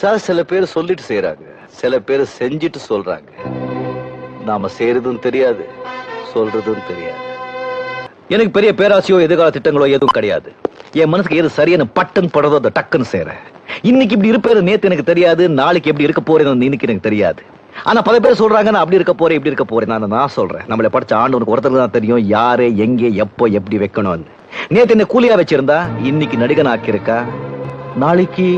Sir சில பேர் சொல்லிட்டு செய்யறாங்க சில பேர் செஞ்சுட்டு சொல்றாங்க. நாம செய்யறதும் தெரியாது சொல்றதும் தெரியாது. எனக்கு பெரிய பேராசையோ எதிர்கால திட்டங்களோ எதுவும் கிடையாது. என் மனசுக்கு எது சரியான பட்டன் படுறதோ அதை டக்குன்னு செய்யறேன் இன்னைக்கு இப்படி இருப்பேன் நேத்து எனக்கு தெரியாது நாளைக்கு எப்படி இருக்க போறேன்னு இன்னைக்கு எனக்கு தெரியாது. ஆனா பல பேர் சொல்றாங்க நான் அப்படி இருக்க போறேன் இப்படி இருக்க போறேன் நான் நான் சொல்றேன். நம்மளை படிச்ச ஆண்டவனுக்கு ஒருத்தருக்கு தான் தெரியும் யாரு எங்கே எப்போ எப்படி வைக்கணும்னு. நேத்து என்ன கூலியா வச்சிருந்தா இன்னைக்கு நடிகன் ஆக்கியிருக்கா நாளைக்கு